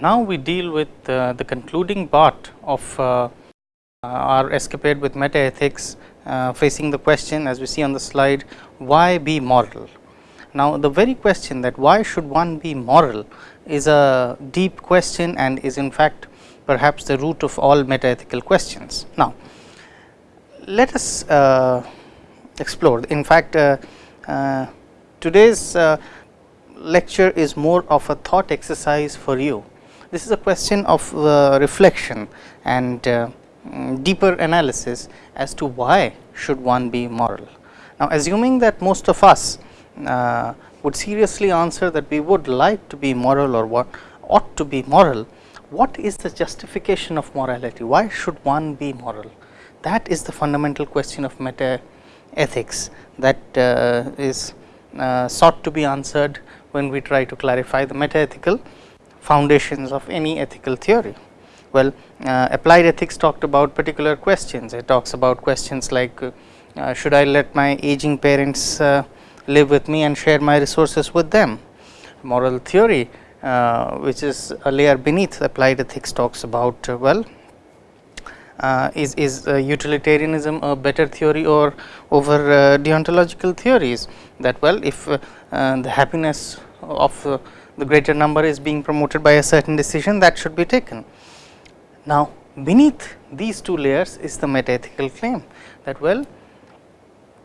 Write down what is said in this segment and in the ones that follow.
now we deal with uh, the concluding part of uh, our escapade with meta ethics uh, facing the question as we see on the slide why be moral. Now, the very question that why should one be moral is a deep question and is in fact perhaps the root of all meta ethical questions. Now, let us uh, explore in fact uh, uh, today's lecture is more of a thought exercise for you. This is a question of uh, reflection and uh, mm, deeper analysis as to why should one be moral. Now, assuming that most of us uh, would seriously answer that we would like to be moral or what ought to be moral, what is the justification of morality? Why should one be moral? That is the fundamental question of meta ethics that uh, is uh, sought to be answered when we try to clarify the meta-ethical foundations of any ethical theory. Well, uh, applied ethics talked about particular questions. It talks about questions like uh, should I let my aging parents uh, live with me and share my resources with them. Moral theory uh, which is a layer beneath applied ethics talks about uh, well uh, is, is utilitarianism a better theory or over deontological theories that well if the happiness of the greater number is being promoted by a certain decision that should be taken. Now, beneath these two layers is the metaethical claim that well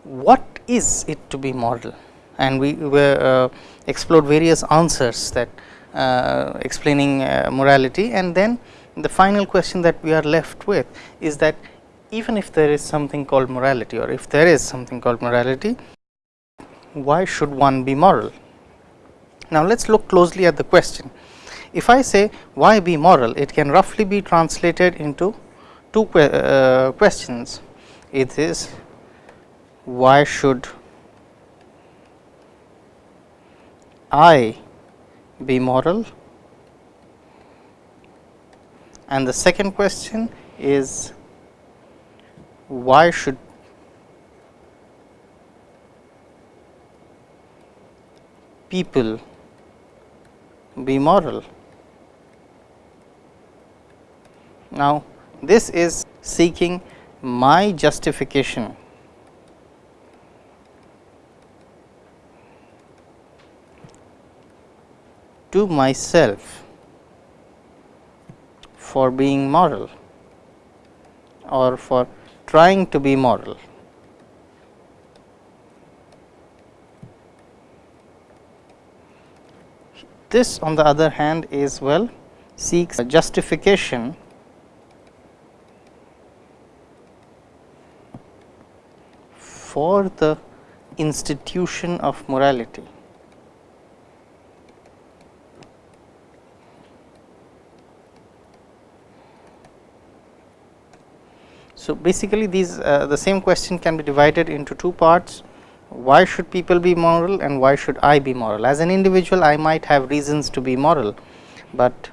what is it to be moral and we were uh, explored various answers that uh, explaining uh, morality and then the final question that we are left with is that even if there is something called morality or if there is something called morality, why should one be moral? Now, let us look closely at the question. If I say why be moral, it can roughly be translated into two que uh, questions. It is why should I be moral and the second question is why should people be moral. Now, this is seeking my justification to myself for being moral or for trying to be moral. This on the other hand is well seeks a justification for the institution of morality. So, basically these uh, the same question can be divided into two parts why should people be moral and why should I be moral. As an individual I might have reasons to be moral, but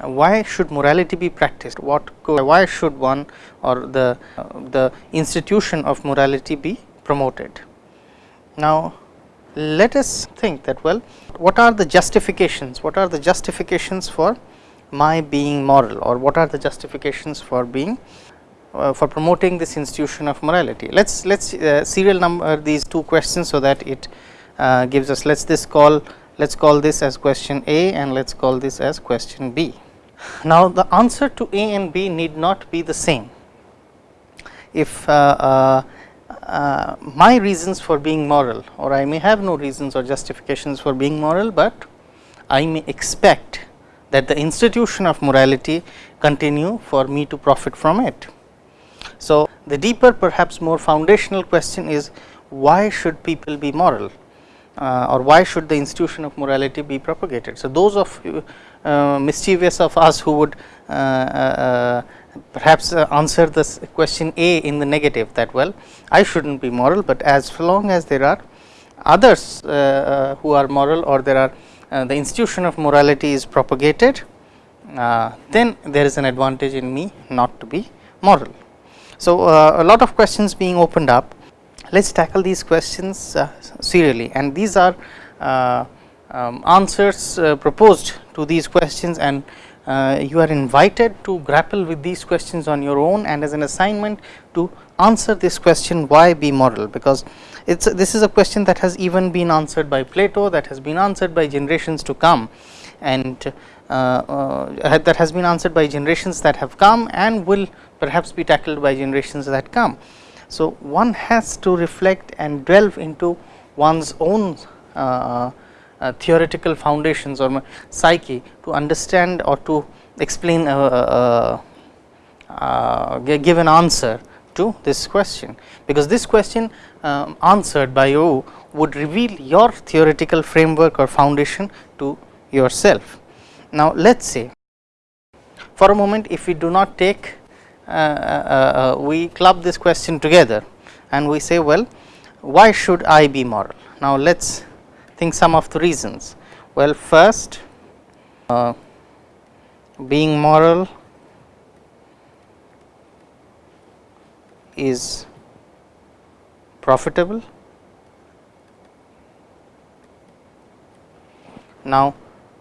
why should morality be practiced what why should one or the uh, the institution of morality be promoted. Now, let us think that well what are the justifications what are the justifications for my being moral or what are the justifications for being uh, for promoting this institution of morality. Let us let us uh, serial number these two questions, so that it uh, gives us let us this call let us call this as question A and let us call this as question B. Now, the answer to A and B need not be the same. If uh, uh, uh, my reasons for being moral or I may have no reasons or justifications for being moral, but I may expect that the institution of morality continue for me to profit from it. So, the deeper perhaps more foundational question is why should people be moral uh, or why should the institution of morality be propagated. So, those of uh, mischievous of us who would uh, uh perhaps uh, answer this question A in the negative that well I should not be moral, but as long as there are others uh, who are moral or there are the institution of morality is propagated then there is an advantage in me not to be moral. So, uh, a lot of questions being opened up. Let us tackle these questions uh, serially. And these are uh, um, answers proposed to these questions. And uh, you are invited to grapple with these questions on your own and as an assignment to answer this question why be moral? Because it's this is a question that has even been answered by Plato that has been answered by generations to come. And uh, uh, that has been answered by generations that have come and will perhaps be tackled by generations that come. So, one has to reflect and delve into one's own uh, uh, theoretical foundations or psyche to understand or to explain uh, uh, uh give an answer to this question, because this question um, answered by you would reveal your theoretical framework or foundation to yourself. Now, let us say for a moment if we do not take Uh, uh, uh, we club this question together and we say well why should I be moral. Now, let us think some of the reasons. Well, first uh, being moral is profitable. Now,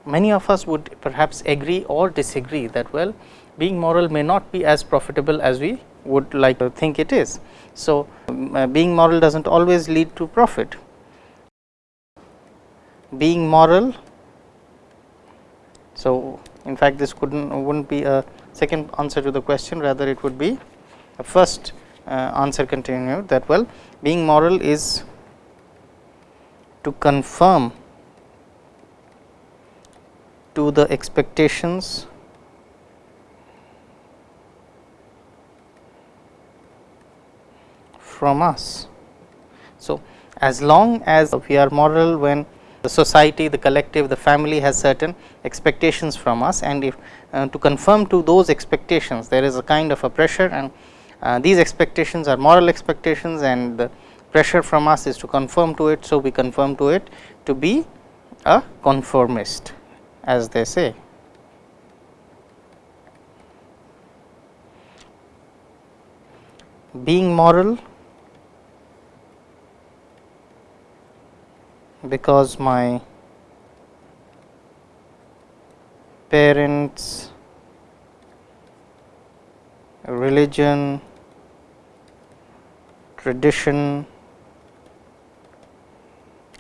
many of us would perhaps agree or disagree that well being moral may not be as profitable as we would like to think it is. So, um, uh, being moral does not always lead to profit being moral. So, in fact, this could not wouldn't be a second answer to the question rather it would be a first uh, answer continued that well being moral is to conform to the expectations from us. So, as long as we are moral when the society, the collective, the family has certain expectations from us and if uh, to conform to those expectations there is a kind of a pressure and uh, these expectations are moral expectations and the pressure from us is to conform to it. So, we conform to it to be a conformist as they say. Being moral because my parents religion tradition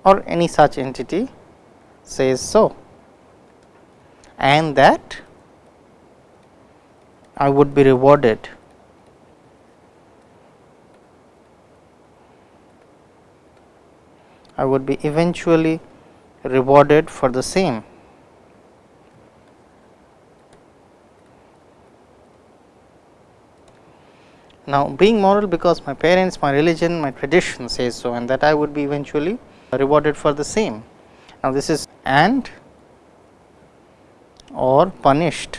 or any such entity says so. And that I would be rewarded I would be eventually rewarded for the same. Now, being moral because my parents, my religion, my tradition says so and that I would be eventually rewarded for the same. Now, this is and or punished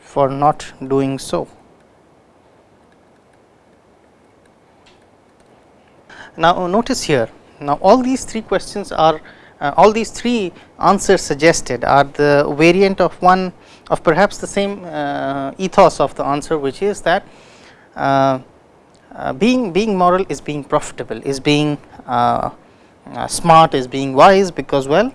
for not doing so. Now, notice here. Now all these three questions are uh, all these three answers suggested are the variant of one of perhaps the same uh, ethos of the answer which is that uh, uh being being moral is being profitable is being uh, uh, smart is being wise because well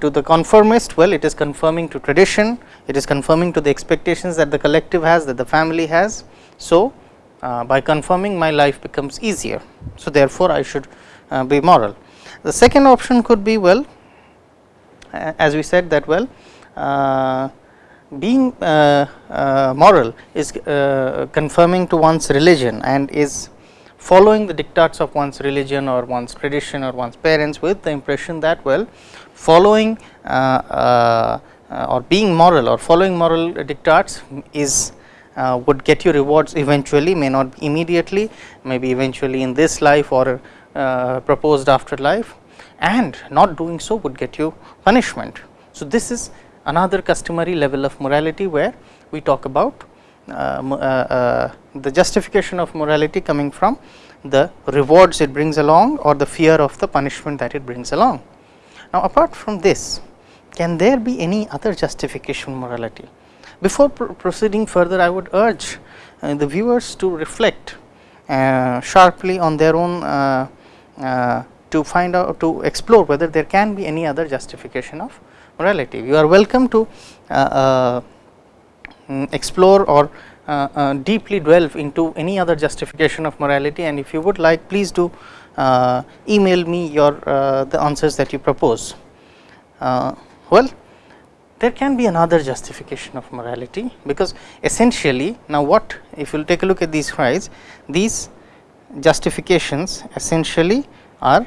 to the conformist well it is confirming to tradition it is confirming to the expectations that the collective has that the family has. So uh, by confirming my life becomes easier. So, therefore, I should uh, be moral. The second option could be well as we said that well uh, being uh, moral is confirming to one's religion and is following the dictats of one's religion or one's tradition or one's parents with the impression that well following or being moral or following moral dictats is uh, would get you rewards eventually may not immediately maybe eventually in this life or uh, proposed after life and not doing so would get you punishment. So, this is another customary level of morality where we talk about uh, uh, uh, the justification of morality coming from the rewards it brings along or the fear of the punishment that it brings along. Now, apart from this can there be any other justification morality? Before pr proceeding further, I would urge uh, the viewers to reflect uh, sharply on their own uh, uh, to find out to explore whether there can be any other justification of morality. You are welcome to uh, uh, mm, explore or deeply delve into any other justification of morality and if you would like please do email me your the answers that you propose. well, there can be another justification of morality because essentially now what if you take a look at these slides these justifications essentially are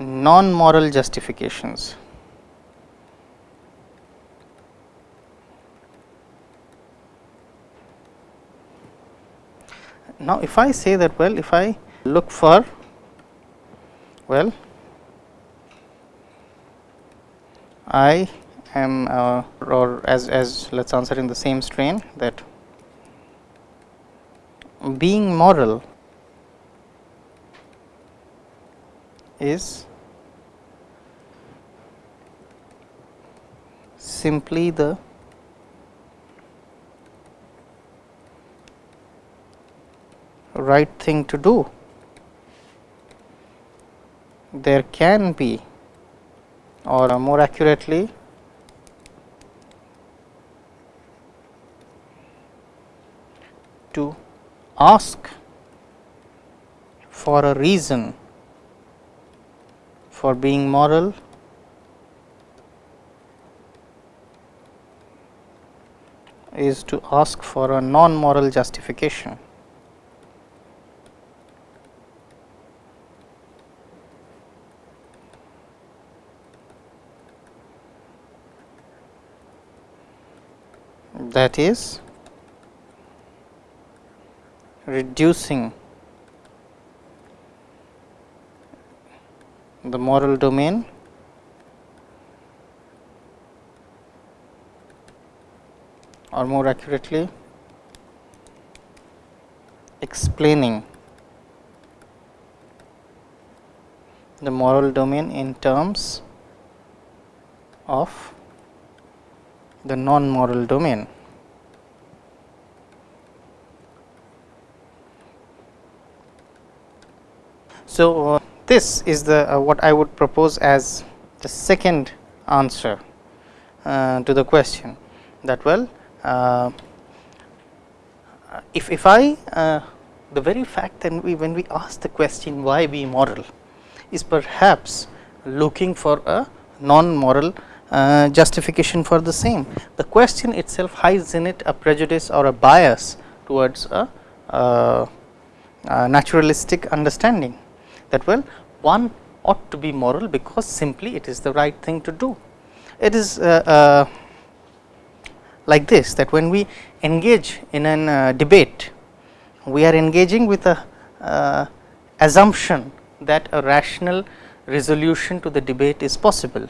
non moral justifications. Now, if I say that well if I look for well I am uh, or as, as let us answer in the same strain that being moral is simply the right thing to do. There can be or more accurately to ask for a reason for being moral is to ask for a non moral justification. that is reducing the moral domain or more accurately explaining the moral domain in terms of the non moral domain. So, uh, this is the uh, what I would propose as the second answer uh, to the question that well uh, if, if I uh, the very fact that we when we ask the question why we moral is perhaps looking for a non moral uh, justification for the same. The question itself hides in it a prejudice or a bias towards a, naturalistic understanding that well one ought to be moral because simply it is the right thing to do. It is uh, uh, like this that when we engage in an uh, debate, we are engaging with a uh, assumption that a rational resolution to the debate is possible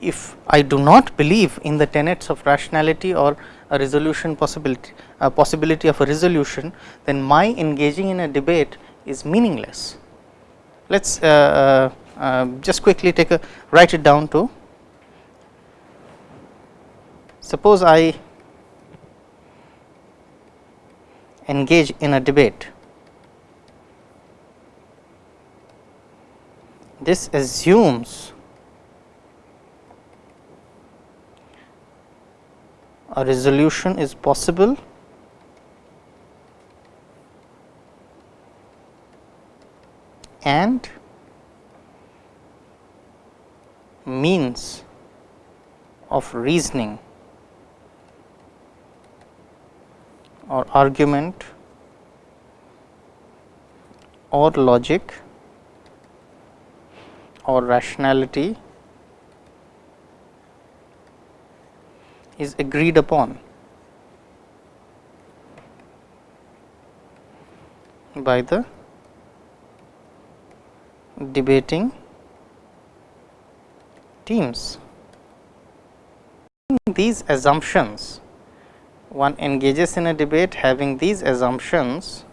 if I do not believe in the tenets of rationality or a resolution possibility, a possibility of a resolution, then my engaging in a debate is meaningless. Let us uh, uh, uh, just quickly take a write it down to suppose I engage in a debate. This assumes a resolution is possible and means of reasoning or argument or logic or rationality is agreed upon by the debating teams. These assumptions one engages in a debate having these assumptions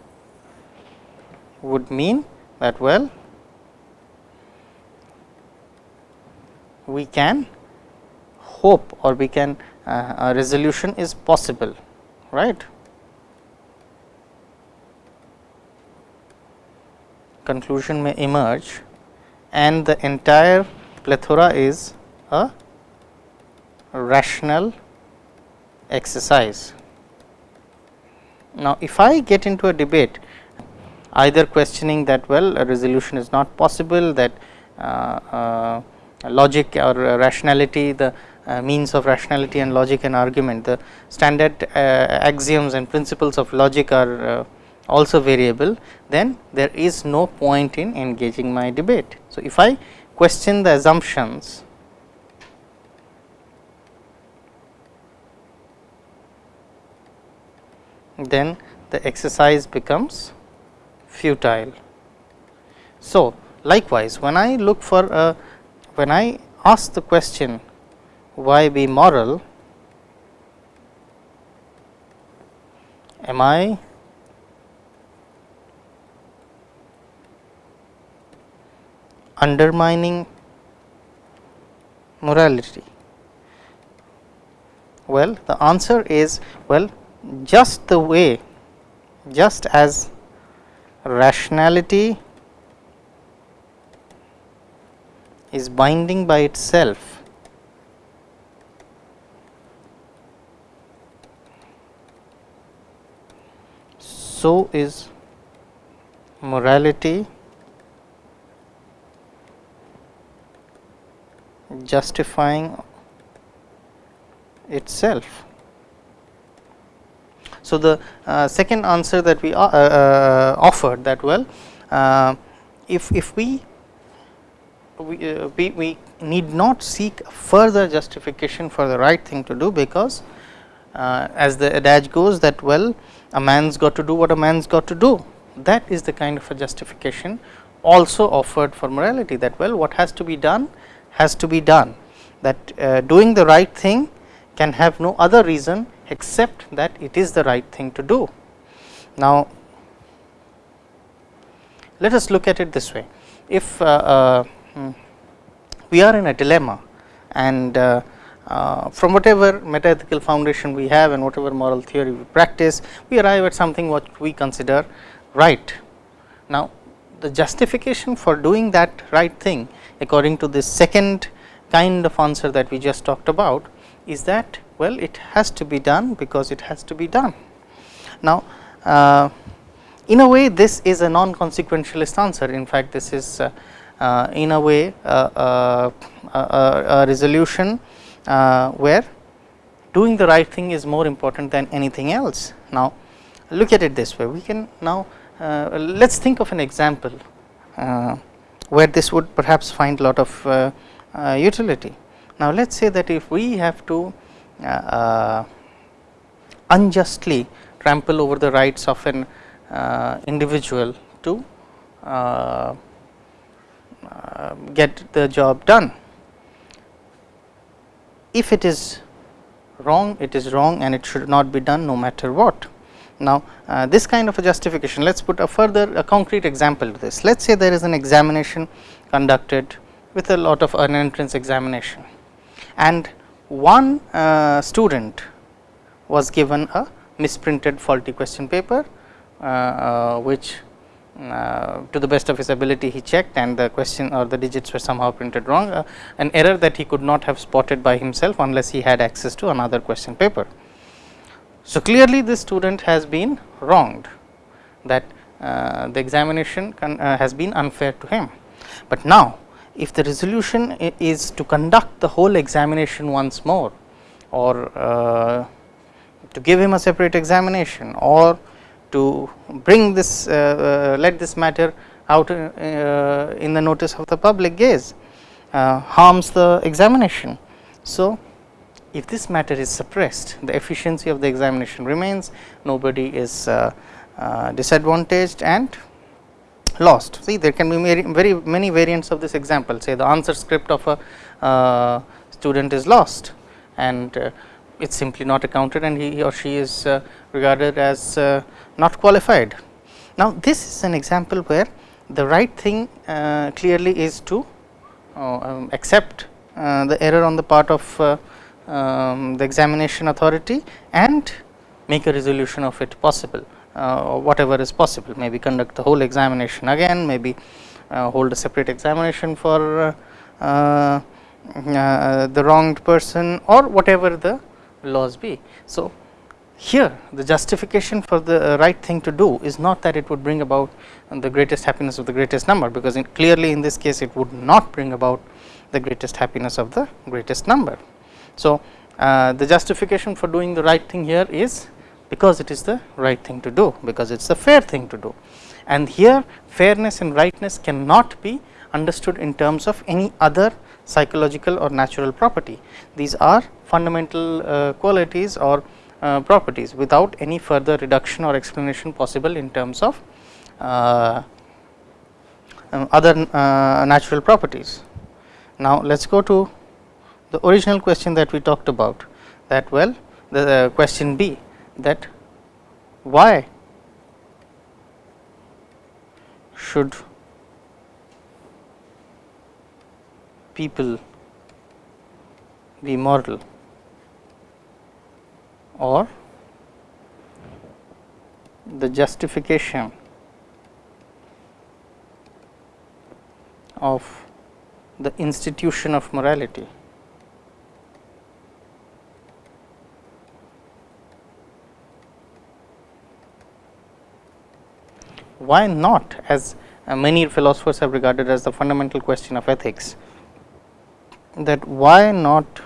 would mean that well we can hope or we can uh, a resolution is possible right. Conclusion may emerge and the entire plethora is a rational exercise. Now, if I get into a debate either questioning that well a resolution is not possible that uh, uh, logic or rationality the uh, means of rationality and logic and argument the standard uh, axioms and principles of logic are uh, also variable then there is no point in engaging my debate. So, if I question the assumptions then the exercise becomes futile. So, likewise when I look for a when I ask the question why be moral am I undermining morality? Well, the answer is well just the way just as rationality is binding by itself so is morality justifying itself. So, the uh, second answer that we uh, uh, offered that well, uh, if, if we we, uh, we, we need not seek further justification for the right thing to do because uh, as the adage goes that well a man's got to do what a man's got to do that is the kind of a justification also offered for morality that well what has to be done has to be done that uh, doing the right thing can have no other reason except that it is the right thing to do. Now, let us look at it this way if uh, uh, hmm, we are in a dilemma and uh, uh, from whatever metaethical foundation we have and whatever moral theory we practice we arrive at something what we consider right. Now, the justification for doing that right thing according to this second kind of answer that we just talked about is that well it has to be done because it has to be done. Now, uh, in a way this is a non consequentialist answer in fact this is uh, uh, in a way uh, uh, a resolution uh, where doing the right thing is more important than anything else. Now, look at it this way we can now let us think of an example where this would perhaps find a lot of uh, uh, utility. Now, let us say that if we have to uh, unjustly trample over the rights of an individual to get the job done. If it is wrong, it is wrong and it should not be done no matter what. Now, uh, this kind of a justification let us put a further a concrete example to this. Let us say there is an examination conducted with a lot of an entrance examination and one uh, student was given a misprinted faulty question paper uh, uh which uh, to the best of his ability he checked and the question or the digits were somehow printed wrong uh, an error that he could not have spotted by himself unless he had access to another question paper. So, clearly this student has been wronged that uh, the examination uh, has been unfair to him. But now, if the resolution is to conduct the whole examination once more or uh, to give him a separate examination or to bring this uh, uh, let this matter out uh, in the notice of the public gaze harms the examination. So, if this matter is suppressed, the efficiency of the examination remains, nobody is uh, uh, disadvantaged and lost. See there can be very, very many variants of this example say the answer script of a uh, student is lost and it is simply not accounted and he or she is regarded as not qualified. Now, this is an example where the right thing clearly is to um, accept the error on the part of um, the examination authority and make a resolution of it possible. uh, whatever is possible maybe conduct the whole examination again maybe uh, hold a separate examination for uh, the wronged person or whatever the laws be. So, here the justification for the right thing to do is not that it would bring about the greatest happiness of the greatest number, because in clearly in this case it would not bring about the greatest happiness of the greatest number. So, uh, the justification for doing the right thing here is because it is the right thing to do, because it is the fair thing to do. And here fairness and rightness cannot be understood in terms of any other psychological or natural property. These are fundamental uh, qualities or uh, properties without any further reduction or explanation possible in terms of uh, um, other uh, natural properties. Now, let us go to the original question that we talked about that well the uh, question B that why should people be moral or the justification of the institution of morality why not? As uh, many philosophers have regarded as the fundamental question of ethics that why not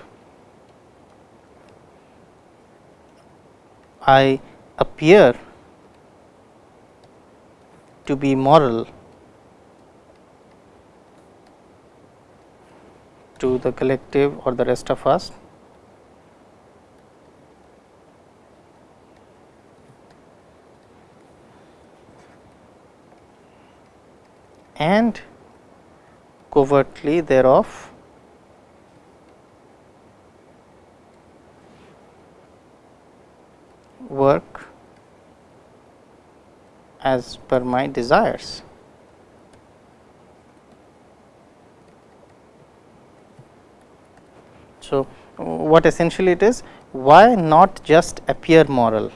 I appear to be moral to the collective or the rest of us and covertly thereof work as per my desires. So, what essentially it is why not just appear moral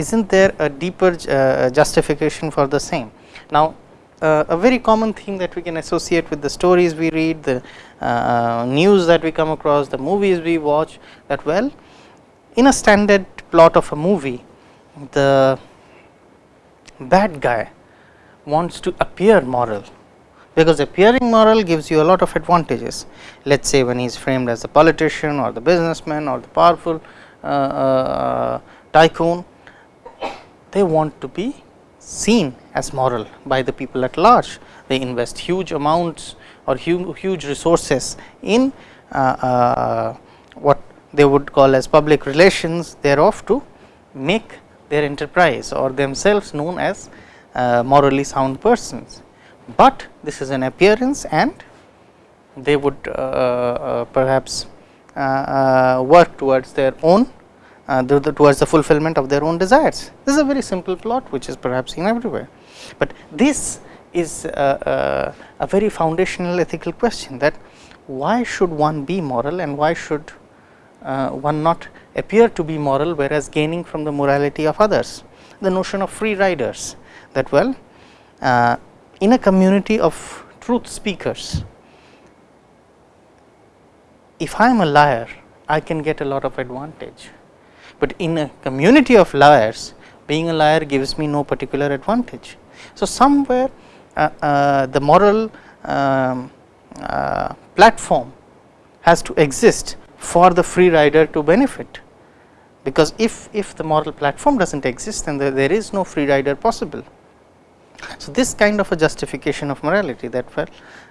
is not there a deeper uh, justification for the same. Now, uh, a very common thing that we can associate with the stories we read, the uh, news that we come across, the movies we watch that well in a standard plot of a movie the bad guy wants to appear moral because appearing moral gives you a lot of advantages. Let us say when he is framed as the politician or the businessman or the powerful uh, uh, tycoon, they want to be seen as moral by the people at large. They invest huge amounts or huge, huge resources in uh, uh, what they would call as public relations thereof to make their enterprise or themselves known as uh, morally sound persons. But this is an appearance and they would uh, uh, perhaps uh, work towards their own uh, the, the, towards the fulfillment of their own desires. This is a very simple plot which is perhaps seen everywhere, but this is a, a, a very foundational ethical question that why should one be moral and why should uh, one not appear to be moral whereas gaining from the morality of others. The notion of free riders that well uh, in a community of truth speakers if I am a liar I can get a lot of advantage but in a community of liars being a liar gives me no particular advantage. So, somewhere uh, uh, the moral um, uh, platform has to exist for the free rider to benefit because if, if the moral platform does not exist then there, is no free rider possible. So, this kind of a justification of morality that well,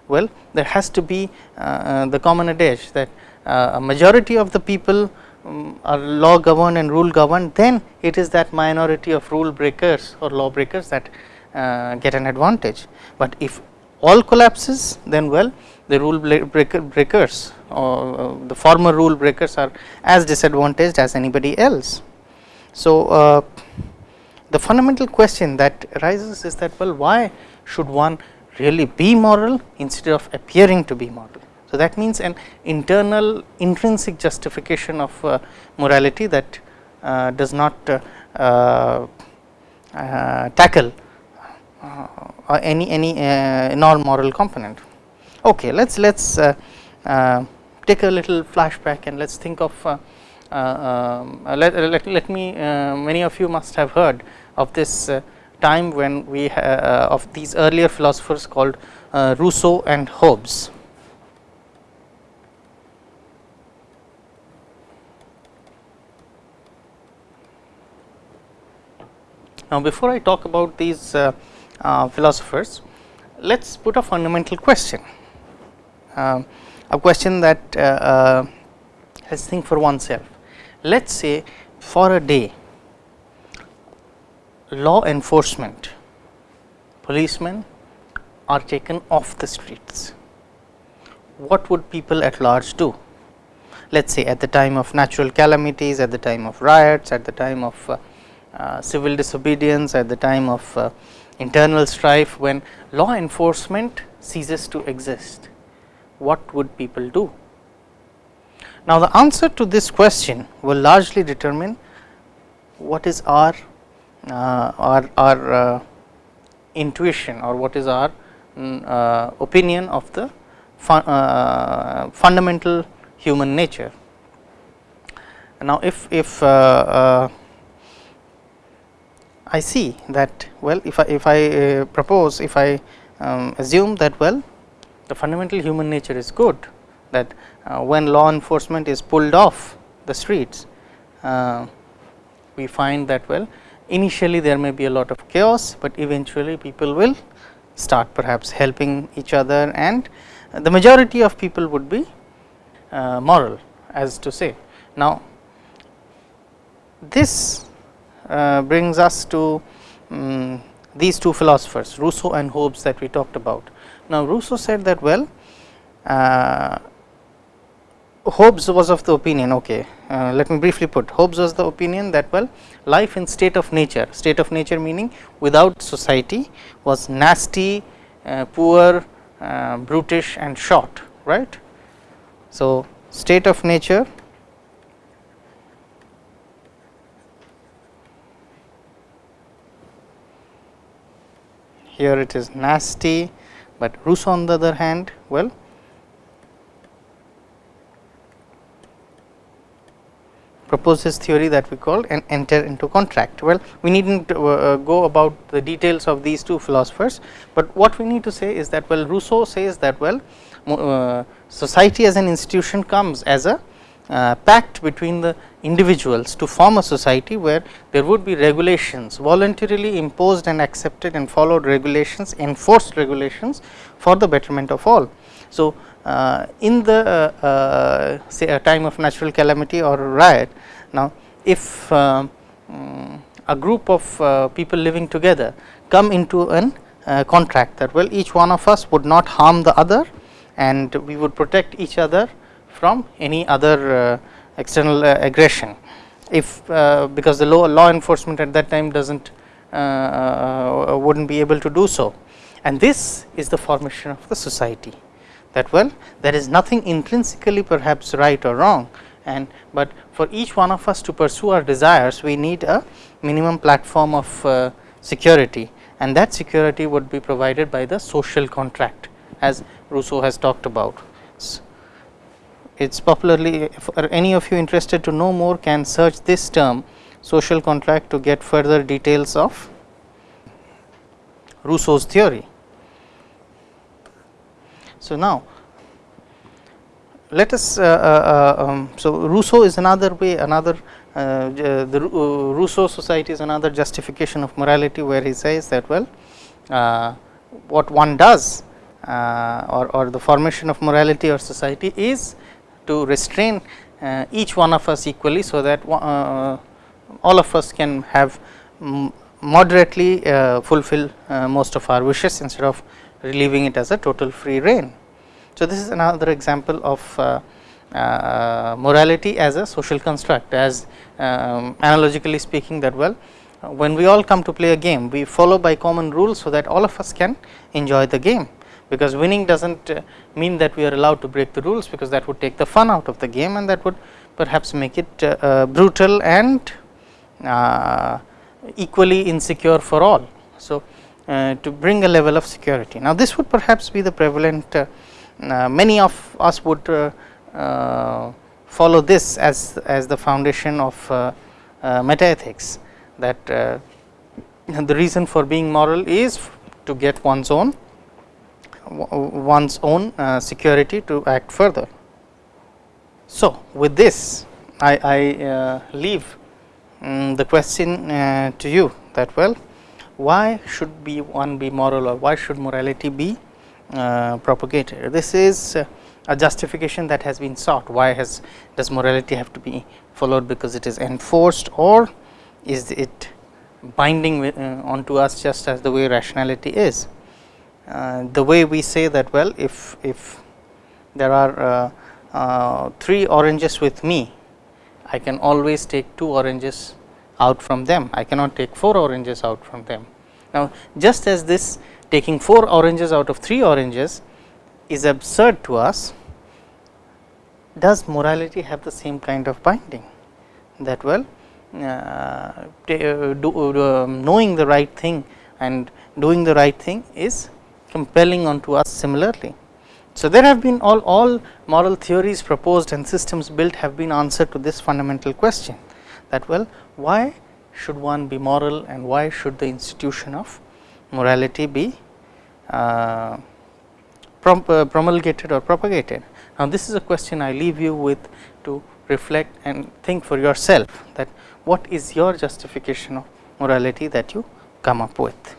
well there has to be uh, uh, the common adage that uh, a majority of the people um, are law governed and rule governed then it is that minority of rule breakers or law breakers that uh, get an advantage. But if all collapses then well the rule breaker breakers or uh, the former rule breakers are as disadvantaged as anybody else. So, uh, the fundamental question that arises is that well why should one really be moral instead of appearing to be moral. So, that means an internal intrinsic justification of uh, morality that uh, does not uh, uh, uh tackle uh, any any non moral component. Okay, let's let's take a little flashback and let's think of um, let, let, let me many of you must have heard of this time when we of these earlier philosophers called Rousseau and Hobbes. Now, before I talk about these uh, uh, philosophers, let us put a fundamental question, uh, a question that uh, uh, let's think for oneself. Let us say for a day law enforcement policemen are taken off the streets, what would people at large do? Let us say at the time of natural calamities, at the time of riots, at the time of uh, civil disobedience at the time of uh, internal strife when law enforcement ceases to exist, what would people do? Now, the answer to this question will largely determine what is our uh, our, our uh, intuition or what is our mm, uh, opinion of the uh, fundamental human nature. Now, if if I see that well if I if I uh, propose if I um, assume that well the fundamental human nature is good that uh, when law enforcement is pulled off the streets uh, we find that well initially there may be a lot of chaos, but eventually people will start perhaps helping each other and the majority of people would be uh, moral as to say. Now, this brings us to um, these two philosophers Rousseau and Hobbes that we talked about. Now, Rousseau said that well uh, Hobbes was of the opinion okay uh, let me briefly put Hobbes was the opinion that well life in state of nature state of nature meaning without society was nasty uh, poor uh, brutish and short right. So, state of nature here it is nasty, but Rousseau on the other hand well proposes theory that we call an enter into contract. Well, we need not uh, go about the details of these two philosophers, but what we need to say is that well Rousseau says that well uh, society as an institution comes as a uh, pact between the individuals to form a society where there would be regulations voluntarily imposed and accepted and followed regulations enforced regulations for the betterment of all. So, uh, in the uh, uh, say a time of natural calamity or riot now if um, a group of uh, people living together come into an uh, contract that well each one of us would not harm the other and we would protect each other from any other external uh, aggression. If uh, because the law, law enforcement at that time does not uh, would not be able to do so. And this is the formation of the society. That well there is nothing intrinsically perhaps right or wrong. And but for each one of us to pursue our desires we need a minimum platform of uh, security. And that security would be provided by the social contract as Rousseau has talked about it is popularly if any of you interested to know more can search this term social contract to get further details of Rousseau's theory. So, now let us uh, uh, uh um, so Rousseau is another way another uh, the uh, Rousseau society is another justification of morality where he says that well uh, what one does or, or the formation of morality or society is to restrain uh, each one of us equally, so that uh, all of us can have moderately uh, fulfill most of our wishes instead of leaving it as a total free reign. So, this is another example of uh, morality as a social construct as um, analogically speaking that well uh, when we all come to play a game we follow by common rules so that all of us can enjoy the game because winning does not uh, mean that we are allowed to break the rules because that would take the fun out of the game and that would perhaps make it uh, uh brutal and uh, equally insecure for all. So, uh, to bring a level of security. Now, this would perhaps be the prevalent many of us would follow this as, as the foundation of meta ethics that the reason for being moral is to get one's own one's own uh, security to act further. So, with this I, I uh, leave um, the question uh, to you that well why should be one be moral or why should morality be uh, propagated. This is a justification that has been sought why has does morality have to be followed because it is enforced or is it binding with, uh, onto us just as the way rationality is. Uh, the way we say that well if if there are uh, uh, 3 oranges with me I can always take 2 oranges out from them I cannot take 4 oranges out from them. Now, just as this taking 4 oranges out of 3 oranges is absurd to us does morality have the same kind of binding that well uh, do, uh, knowing the right thing and doing the right thing is compelling onto us similarly. So, there have been all, all moral theories proposed and systems built have been answered to this fundamental question that well why should one be moral and why should the institution of morality be uh, prom uh, promulgated or propagated. Now, this is a question I leave you with to reflect and think for yourself that what is your justification of morality that you come up with.